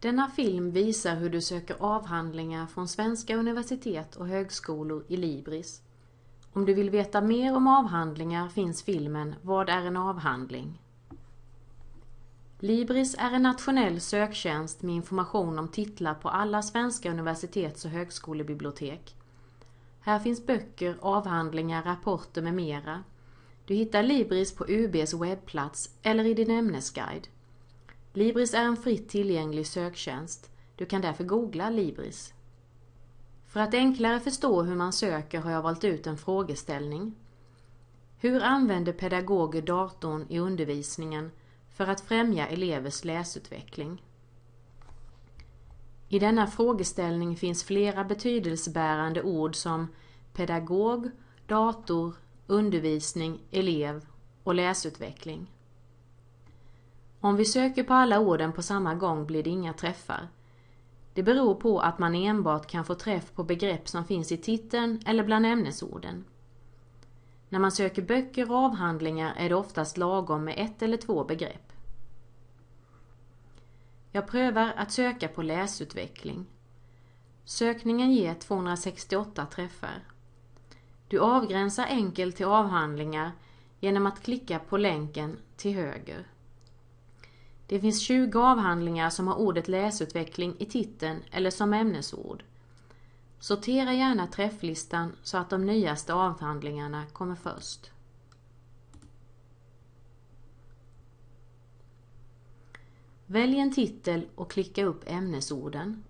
Denna film visar hur du söker avhandlingar från svenska universitet och högskolor i Libris. Om du vill veta mer om avhandlingar finns filmen Vad är en avhandling? Libris är en nationell söktjänst med information om titlar på alla svenska universitets och högskolebibliotek. Här finns böcker, avhandlingar, rapporter med mera. Du hittar Libris på UBs webbplats eller i din ämnesguide. Libris är en fritt tillgänglig söktjänst. Du kan därför googla Libris. För att enklare förstå hur man söker har jag valt ut en frågeställning. Hur använder pedagoger datorn i undervisningen för att främja elevers läsutveckling? I denna frågeställning finns flera betydelsebärande ord som pedagog, dator, undervisning, elev och läsutveckling. Om vi söker på alla orden på samma gång blir det inga träffar. Det beror på att man enbart kan få träff på begrepp som finns i titeln eller bland ämnesorden. När man söker böcker och avhandlingar är det oftast lagom med ett eller två begrepp. Jag prövar att söka på läsutveckling. Sökningen ger 268 träffar. Du avgränsar enkelt till avhandlingar genom att klicka på länken till höger. Det finns 20 avhandlingar som har ordet läsutveckling i titeln eller som ämnesord. Sortera gärna träfflistan så att de nyaste avhandlingarna kommer först. Välj en titel och klicka upp ämnesorden.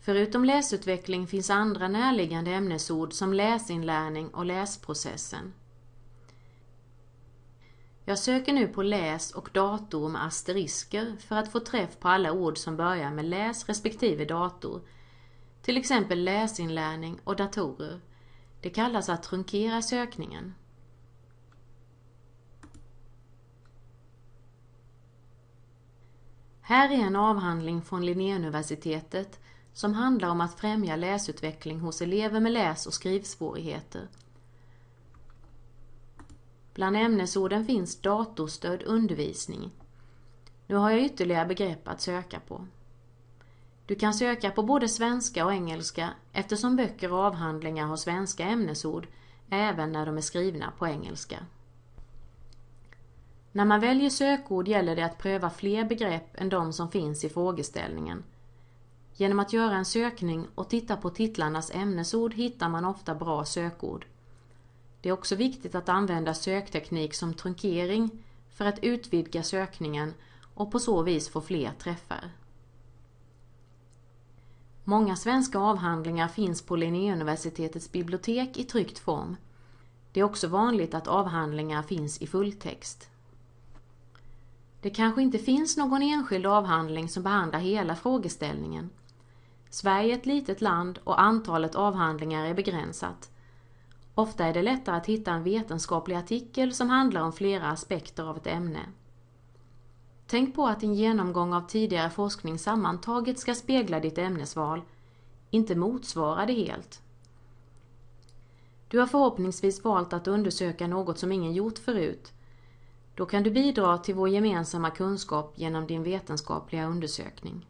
Förutom läsutveckling finns andra närliggande ämnesord som läsinlärning och läsprocessen. Jag söker nu på läs och dator med asterisker för att få träff på alla ord som börjar med läs respektive dator. Till exempel läsinlärning och datorer. Det kallas att trunkera sökningen. Här är en avhandling från Linnéuniversitetet som handlar om att främja läsutveckling hos elever med läs och skrivsvårigheter. Bland ämnesorden finns datorstödd undervisning. Nu har jag ytterligare begrepp att söka på. Du kan söka på både svenska och engelska eftersom böcker och avhandlingar har svenska ämnesord även när de är skrivna på engelska. När man väljer sökord gäller det att pröva fler begrepp än de som finns i frågeställningen. Genom att göra en sökning och titta på titlarnas ämnesord hittar man ofta bra sökord. Det är också viktigt att använda sökteknik som trunkering för att utvidga sökningen och på så vis få fler träffar. Många svenska avhandlingar finns på Linnéuniversitetets bibliotek i tryckt form. Det är också vanligt att avhandlingar finns i fulltext. Det kanske inte finns någon enskild avhandling som behandlar hela frågeställningen. Sverige är ett litet land och antalet avhandlingar är begränsat. Ofta är det lättare att hitta en vetenskaplig artikel som handlar om flera aspekter av ett ämne. Tänk på att din genomgång av tidigare forskning sammantaget ska spegla ditt ämnesval, inte motsvara det helt. Du har förhoppningsvis valt att undersöka något som ingen gjort förut. Då kan du bidra till vår gemensamma kunskap genom din vetenskapliga undersökning.